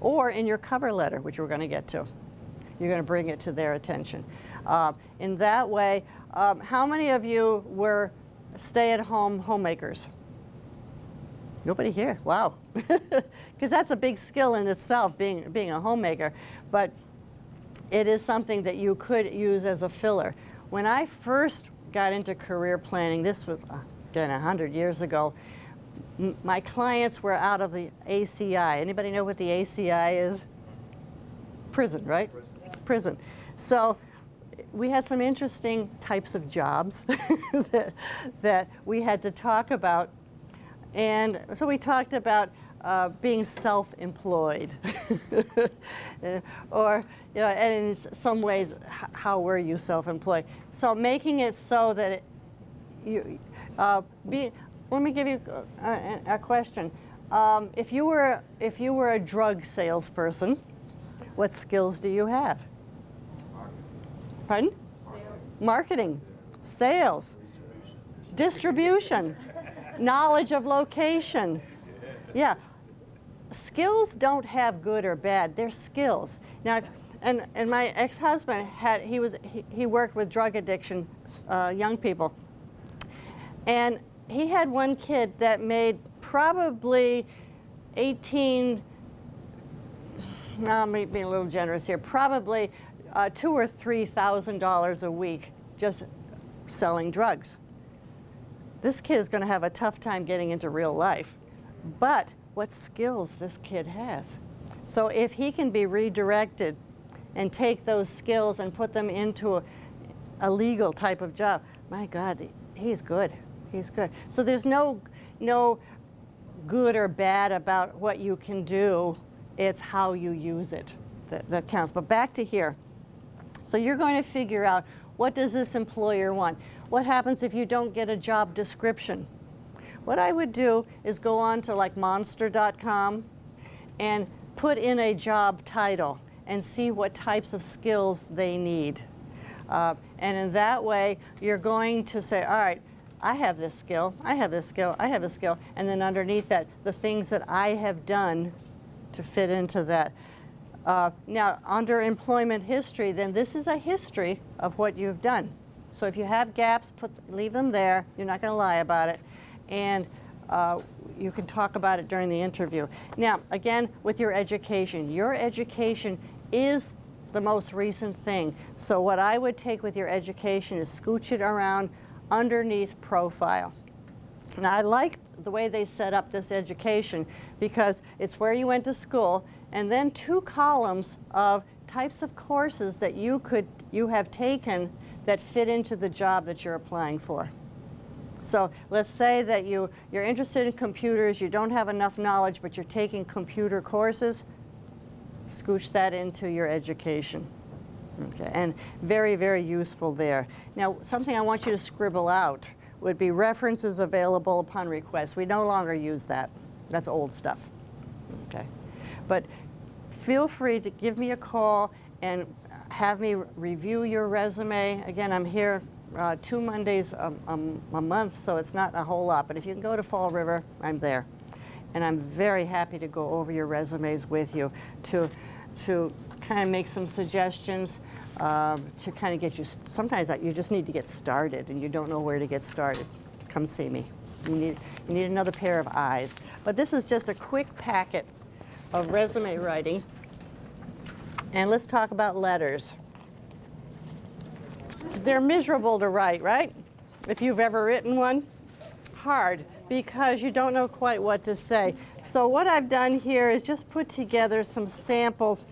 Or in your cover letter, which we're going to get to. You're going to bring it to their attention. Uh, in that way, um, how many of you were stay-at-home homemakers? Nobody here, wow. Because that's a big skill in itself, being, being a homemaker. But it is something that you could use as a filler. When I first got into career planning, this was, uh, again, 100 years ago, my clients were out of the ACI. Anybody know what the ACI is? Prison, right? Prison. Prison. So we had some interesting types of jobs that, that we had to talk about. And so we talked about uh, being self-employed, or you know, and in some ways, how were you self-employed? So making it so that it, you, uh, be, let me give you a, a question. um, if you were if you were a drug salesperson, what skills do you have? Pardon? Marketing, sales, distribution, knowledge of location. Yeah. Skills don't have good or bad. They're skills. Now, and, and my ex-husband had, he was, he, he worked with drug addiction, uh, young people. And he had one kid that made probably 18, now I'm being a little generous here, probably uh, two or three thousand dollars a week just selling drugs. This kid is going to have a tough time getting into real life. But what skills this kid has. So if he can be redirected and take those skills and put them into a, a legal type of job, my God, he's good. He's good. So there's no, no good or bad about what you can do. It's how you use it that, that counts. But back to here. So you're going to figure out what does this employer want? What happens if you don't get a job description? What I would do is go on to like monster.com and put in a job title and see what types of skills they need. Uh, and in that way, you're going to say, all right, I have this skill, I have this skill, I have this skill, and then underneath that, the things that I have done to fit into that. Uh, now, under employment history, then this is a history of what you've done. So if you have gaps, put, leave them there. You're not going to lie about it. And uh, you can talk about it during the interview. Now, again, with your education, your education is the most recent thing. So what I would take with your education is scooch it around underneath profile. Now, I like the way they set up this education because it's where you went to school and then two columns of types of courses that you could you have taken that fit into the job that you're applying for. So let's say that you, you're interested in computers, you don't have enough knowledge, but you're taking computer courses, scooch that into your education. Okay, and very, very useful there. Now, something I want you to scribble out would be references available upon request. We no longer use that. That's old stuff. Okay, but feel free to give me a call and have me review your resume. Again, I'm here uh, two Mondays a, a, a month, so it's not a whole lot. But if you can go to Fall River, I'm there. And I'm very happy to go over your resumes with you to, to kind of make some suggestions, um, to kind of get you, sometimes you just need to get started and you don't know where to get started. Come see me. You need, you need another pair of eyes. But this is just a quick packet of resume writing. And let's talk about letters. They're miserable to write, right? If you've ever written one, hard because you don't know quite what to say. So what I've done here is just put together some samples.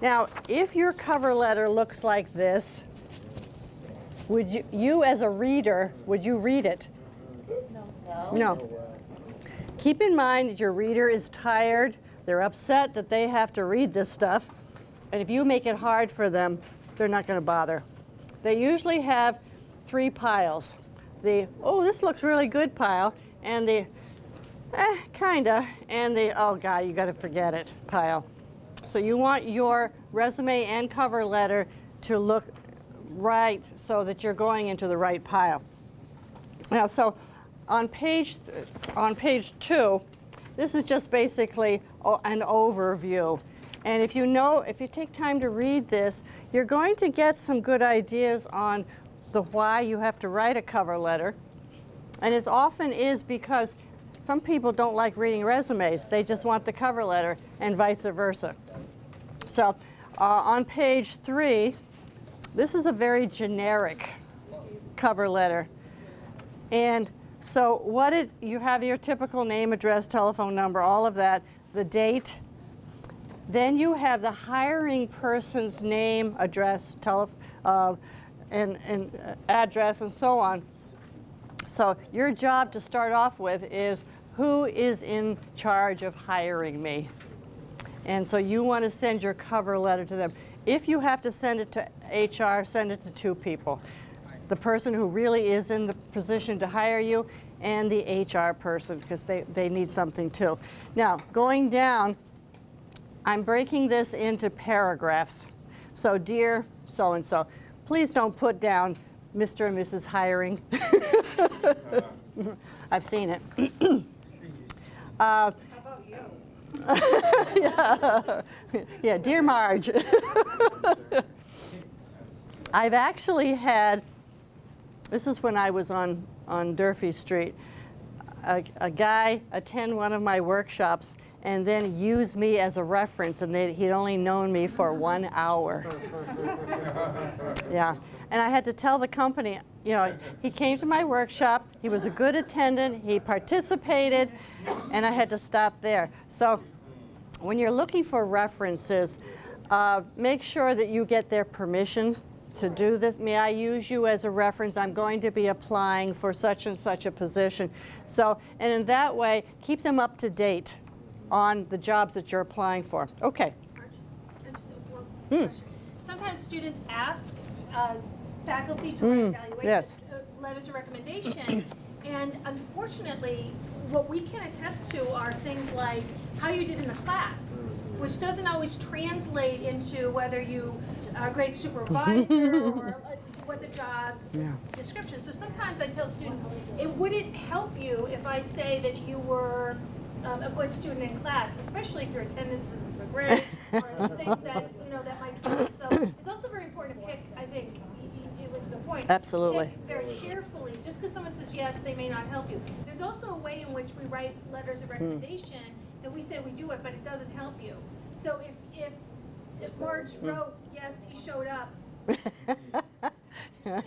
Now, if your cover letter looks like this, would you, you as a reader, would you read it? No. No. Keep in mind that your reader is tired. They're upset that they have to read this stuff. And if you make it hard for them, they're not going to bother. They usually have three piles. The, oh, this looks really good pile, and the, eh, kinda, and the, oh God, you gotta forget it pile. So you want your resume and cover letter to look right so that you're going into the right pile. Now, so on page, on page two, this is just basically an overview. And if you know, if you take time to read this, you're going to get some good ideas on the why you have to write a cover letter. And it often is because some people don't like reading resumes. They just want the cover letter and vice versa. So uh, on page three, this is a very generic cover letter. And so what it, you have your typical name, address, telephone number, all of that, the date. Then you have the hiring person's name, address, tele, uh, and, and uh, address, and so on. So your job to start off with is who is in charge of hiring me? And so you want to send your cover letter to them. If you have to send it to HR, send it to two people. The person who really is in the position to hire you and the HR person because they, they need something too. Now, going down, I'm breaking this into paragraphs. So, dear so-and-so, please don't put down Mr. and Mrs. Hiring. I've seen it. Uh, yeah. yeah, dear Marge. I've actually had, this is when I was on, on Durfee Street, a, a guy attend one of my workshops and then use me as a reference and they, he'd only known me for one hour. yeah, and I had to tell the company, you know, he came to my workshop, he was a good attendant, he participated, and I had to stop there. So when you're looking for references, uh, make sure that you get their permission to do this. May I use you as a reference? I'm going to be applying for such and such a position. So, and in that way, keep them up to date on the jobs that you're applying for. Okay.
Arch, I just have one question. Sometimes students ask uh, faculty to write evaluation,
yes.
uh, letters of recommendation, and unfortunately, what we can attest to are things like how you did in the class, which doesn't always translate into whether you are a great supervisor or uh, what the job
Yeah.
description. So sometimes I tell students, it wouldn't help you if I say that you were um, a good student in class, especially if your attendance isn't so great, or those things that, you know, that might. So it's also very important to pick, I think, it was a good point.
Absolutely.
Pick very carefully, just because someone says yes, they may not help you. There's also a way in which we write letters of recommendation, that we say we do it, but it doesn't help you. So if, if, if Marge wrote, yes, he showed up, you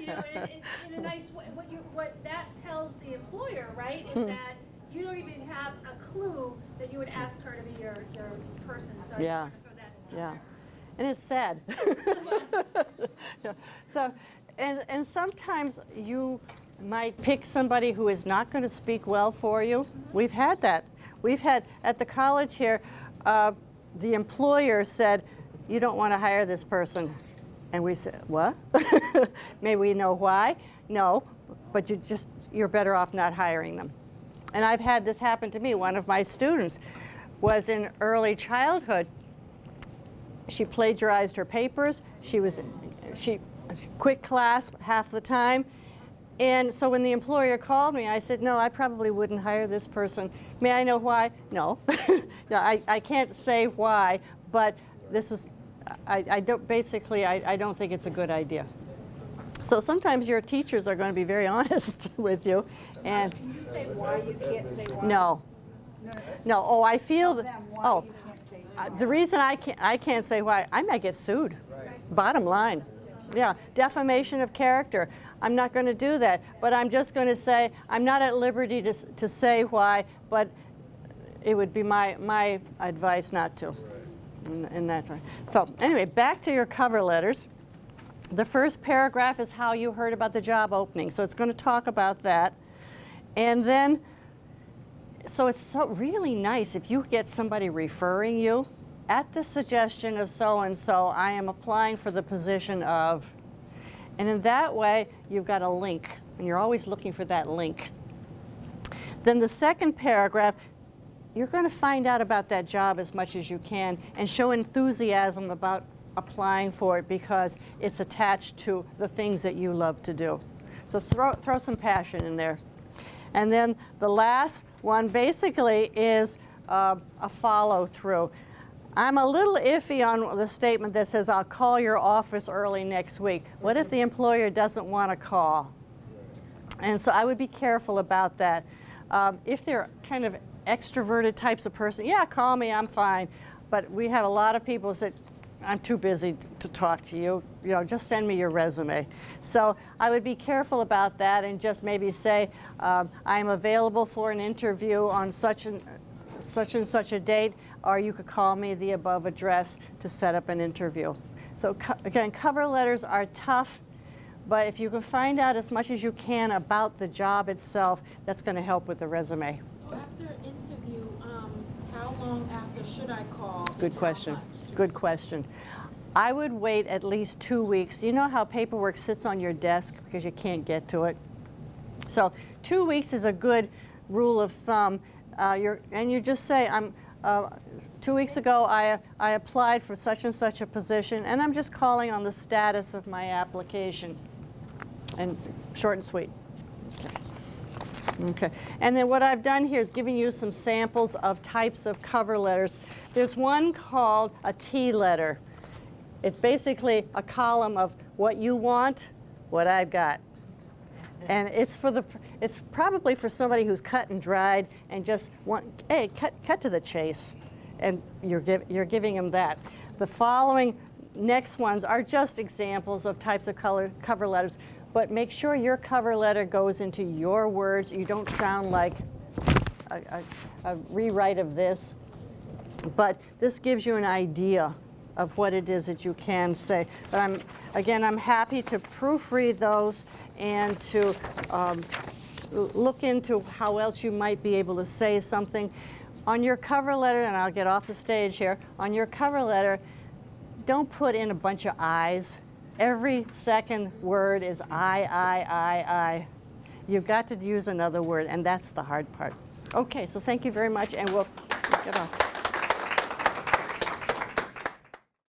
know, in, in, in a nice way, what you, what that tells the employer, right,
Hmm.
is that you don't even have a clue that you would ask her to be your, your person, so I just
Yeah.
to throw that
Yeah,
there.
and it's sad. Yeah. so, and, and sometimes you might pick somebody who is not going to speak well for you. We've had that. We've had, at the college here, uh, the employer said, you don't want to hire this person. And we said, what? May we know why? No, but you just, you're better off not hiring them. And I've had this happen to me. One of my students was in early childhood she plagiarized her papers. She was, she, quick class half the time. And so when the employer called me, I said, no, I probably wouldn't hire this person. May I know why? No. no I, I can't say why, but this is, I, I don't, basically, I, I don't think it's a good idea. So sometimes your teachers are going to be very honest with you. And
Can you say why you can't say why?
no,
No,
oh, I feel that,
them why
oh,
you can't say
uh,
why.
The reason I can't, I can't say why, I might get sued. Bottom line. Yeah, defamation of character. I'm not going to do that, but I'm just going to say, I'm not at liberty to, to say why, but it would be my, my advice not to. In, in that way. So anyway, back to your cover letters. The first paragraph is how you heard about the job opening, so it's going to talk about that. And then so it's so really nice if you get somebody referring you at the suggestion of so and so I am applying for the position of and in that way you've got a link and you're always looking for that link. Then the second paragraph you're going to find out about that job as much as you can and show enthusiasm about applying for it because it's attached to the things that you love to do. So throw, throw some passion in there and then the last one basically is uh, a follow through. I'm a little iffy on the statement that says, I'll call your office early next week. What if the employer doesn't want to call? And so I would be careful about that. Um, if they're kind of extroverted types of person, yeah, call me, I'm fine. But we have a lot of people say, I'm too busy to talk to you. You know, just send me your resume. So I would be careful about that and just maybe say, um, I'm available for an interview on such and such and such a date, or you could call me the above address to set up an interview. So co- again, cover letters are tough, but if you can find out as much as you can about the job itself, that's going to help with the resume.
So after interview, um, how long after should I call?
Good question. Good question. I would wait at least two weeks. You know how paperwork sits on your desk because you can't get to it? So two weeks is a good rule of thumb. Uh, you're, and you just say, I'm, uh, two weeks ago I, I applied for such and such a position and I'm just calling on the status of my application. And short and sweet. Okay, and then what I've done here is giving you some samples of types of cover letters. There's one called a T letter. It's basically a column of what you want, what I've got. And it's for the, it's probably for somebody who's cut and dried and just want, hey, cut, cut to the chase. And you're, give, you're giving them that. The following next ones are just examples of types of color, cover letters, but make sure your cover letter goes into your words. You don't sound like a, a, a rewrite of this. But this gives you an idea of what it is that you can say. But I'm, again, I'm happy to proofread those and to um, look into how else you might be able to say something. On your cover letter, and I'll get off the stage here, on your cover letter, don't put in a bunch of I's. Every second word is I, I, I, I. You've got to use another word, and that's the hard part. Okay, so thank you very much, and we'll get off.